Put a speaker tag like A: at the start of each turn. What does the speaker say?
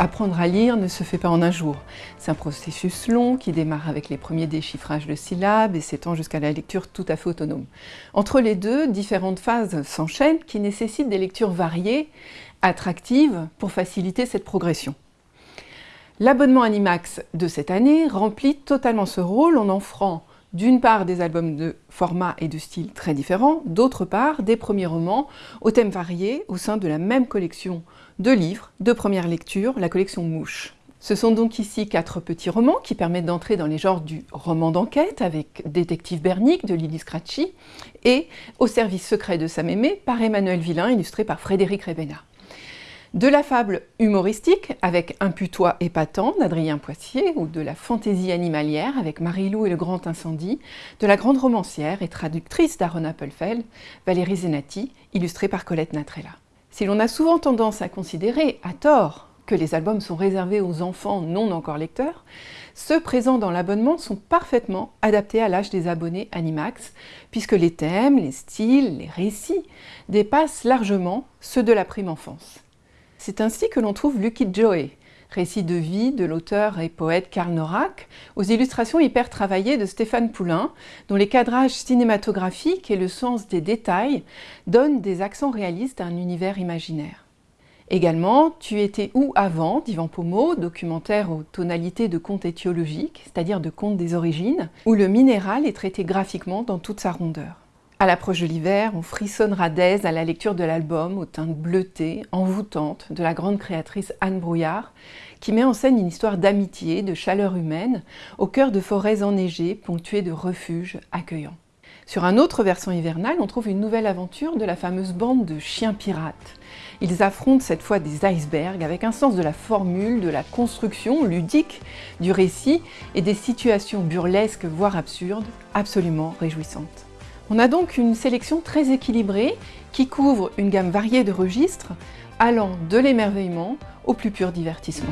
A: apprendre à lire ne se fait pas en un jour. C'est un processus long qui démarre avec les premiers déchiffrages de syllabes et s'étend jusqu'à la lecture tout à fait autonome. Entre les deux, différentes phases s'enchaînent qui nécessitent des lectures variées, attractives, pour faciliter cette progression. L'abonnement Animax de cette année remplit totalement ce rôle en offrant d'une part des albums de format et de style très différents, d'autre part des premiers romans aux thèmes variés au sein de la même collection de livres de première lecture, la collection Mouche. Ce sont donc ici quatre petits romans qui permettent d'entrer dans les genres du roman d'enquête avec Détective Bernick de Lily Scratchy et Au service secret de Aimé par Emmanuel Villain illustré par Frédéric Rebena de la fable humoristique avec Un putois épatant d'Adrien Poissier ou de la fantaisie animalière avec Marie-Lou et le grand incendie, de la grande romancière et traductrice d'Aaron Appelfeld, Valérie Zenati, illustrée par Colette Natrella. Si l'on a souvent tendance à considérer, à tort, que les albums sont réservés aux enfants non encore lecteurs, ceux présents dans l'abonnement sont parfaitement adaptés à l'âge des abonnés Animax, puisque les thèmes, les styles, les récits dépassent largement ceux de la prime enfance. C'est ainsi que l'on trouve Lucky Joey, récit de vie de l'auteur et poète Karl Norak, aux illustrations hyper travaillées de Stéphane Poulain, dont les cadrages cinématographiques et le sens des détails donnent des accents réalistes à un univers imaginaire. Également, Tu étais où avant d'Yvan Pomo, documentaire aux tonalités de conte étiologique, c'est-à-dire de conte des origines, où le minéral est traité graphiquement dans toute sa rondeur. À l'approche de l'hiver, on frissonnera d'aise à la lecture de l'album aux teintes bleutées, envoûtantes, de la grande créatrice Anne Brouillard, qui met en scène une histoire d'amitié, de chaleur humaine, au cœur de forêts enneigées, ponctuées de refuges accueillants. Sur un autre versant hivernal, on trouve une nouvelle aventure de la fameuse bande de chiens pirates. Ils affrontent cette fois des icebergs avec un sens de la formule, de la construction ludique du récit et des situations burlesques voire absurdes, absolument réjouissantes. On a donc une sélection très équilibrée qui couvre une gamme variée de registres allant de l'émerveillement au plus pur divertissement.